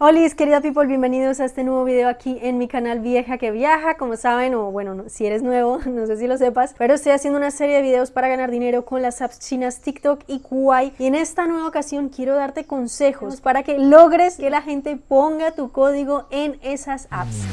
Hola querida people, bienvenidos a este nuevo video aquí en mi canal Vieja que Viaja. Como saben, o bueno, si eres nuevo, no sé si lo sepas Pero estoy haciendo una serie de videos para ganar dinero con las apps chinas TikTok y Kuai Y en esta nueva ocasión quiero darte consejos para que logres que la gente ponga tu código en esas apps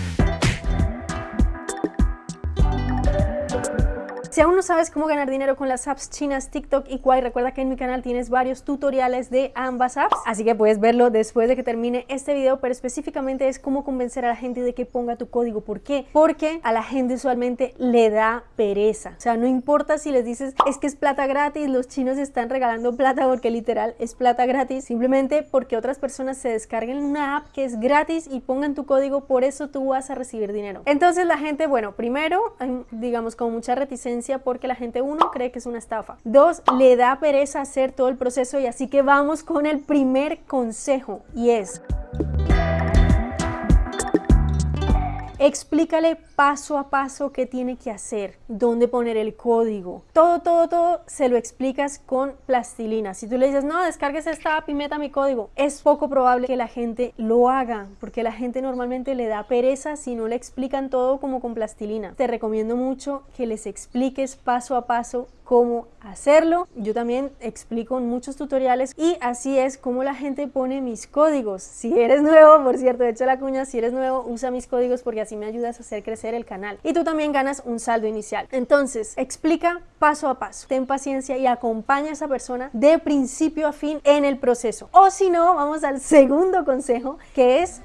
Si aún no sabes cómo ganar dinero con las apps chinas TikTok y Kwai, recuerda que en mi canal tienes varios tutoriales de ambas apps, así que puedes verlo después de que termine este video, pero específicamente es cómo convencer a la gente de que ponga tu código. ¿Por qué? Porque a la gente usualmente le da pereza. O sea, no importa si les dices, es que es plata gratis, los chinos están regalando plata porque literal es plata gratis, simplemente porque otras personas se descarguen una app que es gratis y pongan tu código, por eso tú vas a recibir dinero. Entonces la gente, bueno, primero, digamos, con mucha reticencia porque la gente, uno, cree que es una estafa. Dos, le da pereza hacer todo el proceso y así que vamos con el primer consejo y es... Explícale paso a paso qué tiene que hacer, dónde poner el código. Todo, todo, todo se lo explicas con plastilina. Si tú le dices, no, descargues esta app y meta mi código, es poco probable que la gente lo haga, porque la gente normalmente le da pereza si no le explican todo como con plastilina. Te recomiendo mucho que les expliques paso a paso cómo hacerlo. Yo también explico en muchos tutoriales y así es como la gente pone mis códigos. Si eres nuevo, por cierto, de hecho la cuña, si eres nuevo, usa mis códigos porque así me ayudas a hacer crecer el canal. Y tú también ganas un saldo inicial. Entonces, explica paso a paso. Ten paciencia y acompaña a esa persona de principio a fin en el proceso. O si no, vamos al segundo consejo, que es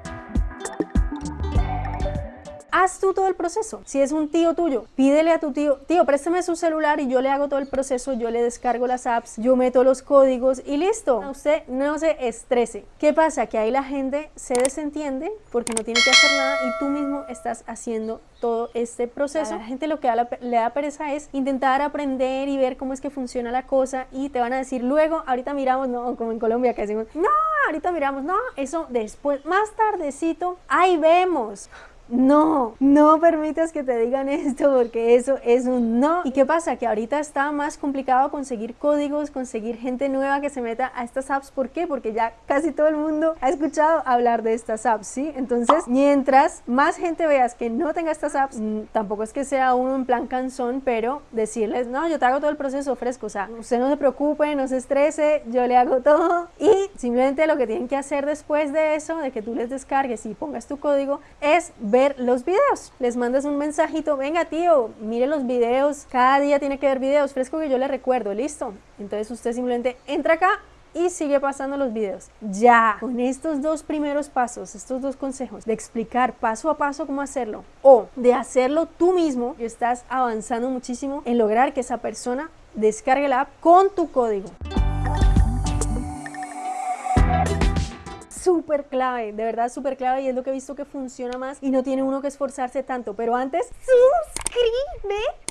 haz tú todo el proceso. Si es un tío tuyo, pídele a tu tío, tío, préstame su celular y yo le hago todo el proceso, yo le descargo las apps, yo meto los códigos y listo. Usted no se estrese. ¿Qué pasa? Que ahí la gente se desentiende porque no tiene que hacer nada y tú mismo estás haciendo todo este proceso. A la gente lo que le da pereza es intentar aprender y ver cómo es que funciona la cosa y te van a decir luego, ahorita miramos, no, como en Colombia que decimos, no, ahorita miramos, no, eso después, más tardecito, ahí vemos. No, no permitas que te digan esto porque eso es un no. ¿Y qué pasa? Que ahorita está más complicado conseguir códigos, conseguir gente nueva que se meta a estas apps. ¿Por qué? Porque ya casi todo el mundo ha escuchado hablar de estas apps, ¿sí? Entonces, mientras más gente veas que no tenga estas apps, mm, tampoco es que sea uno en plan canzón, pero decirles, no, yo te hago todo el proceso fresco, o sea, usted no se preocupe, no se estrese, yo le hago todo. Y simplemente lo que tienen que hacer después de eso, de que tú les descargues y pongas tu código, es ver ver los videos. Les mandas un mensajito, venga tío, mire los videos, cada día tiene que ver videos, fresco que yo le recuerdo, listo. Entonces usted simplemente entra acá y sigue pasando los videos. Ya, con estos dos primeros pasos, estos dos consejos de explicar paso a paso cómo hacerlo o de hacerlo tú mismo, estás avanzando muchísimo en lograr que esa persona descargue la app con tu código. Súper clave, de verdad súper clave y es lo que he visto que funciona más y no tiene uno que esforzarse tanto. Pero antes, suscríbete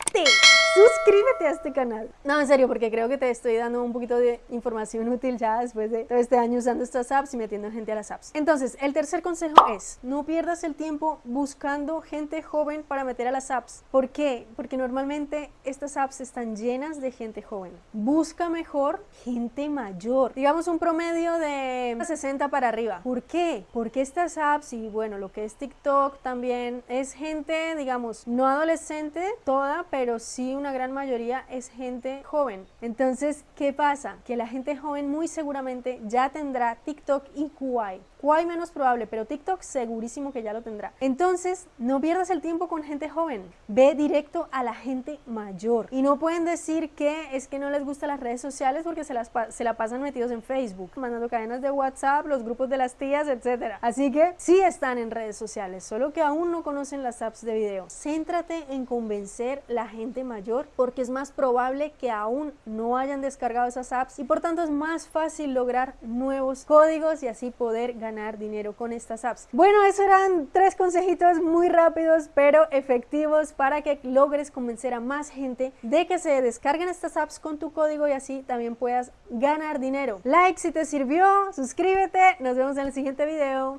suscríbete a este canal. No, en serio, porque creo que te estoy dando un poquito de información útil ya después de todo este año usando estas apps y metiendo gente a las apps. Entonces, el tercer consejo es, no pierdas el tiempo buscando gente joven para meter a las apps. ¿Por qué? Porque normalmente estas apps están llenas de gente joven. Busca mejor gente mayor. Digamos un promedio de 60 para arriba. ¿Por qué? Porque estas apps y bueno, lo que es TikTok también es gente, digamos, no adolescente toda, pero sí una gran mayoría es gente joven. Entonces, ¿qué pasa? Que la gente joven muy seguramente ya tendrá TikTok y Kuai. Kuai menos probable, pero TikTok segurísimo que ya lo tendrá. Entonces, no pierdas el tiempo con gente joven. Ve directo a la gente mayor. Y no pueden decir que es que no les gustan las redes sociales porque se, las se la pasan metidos en Facebook, mandando cadenas de WhatsApp, los grupos de las tías, etc. Así que sí están en redes sociales, solo que aún no conocen las apps de video. Céntrate en convencer la gente mayor porque es más probable que aún no hayan descargado esas apps y por tanto es más fácil lograr nuevos códigos y así poder ganar dinero con estas apps. Bueno, eso eran tres consejitos muy rápidos pero efectivos para que logres convencer a más gente de que se descarguen estas apps con tu código y así también puedas ganar dinero. Like si te sirvió, suscríbete, nos vemos en el siguiente video.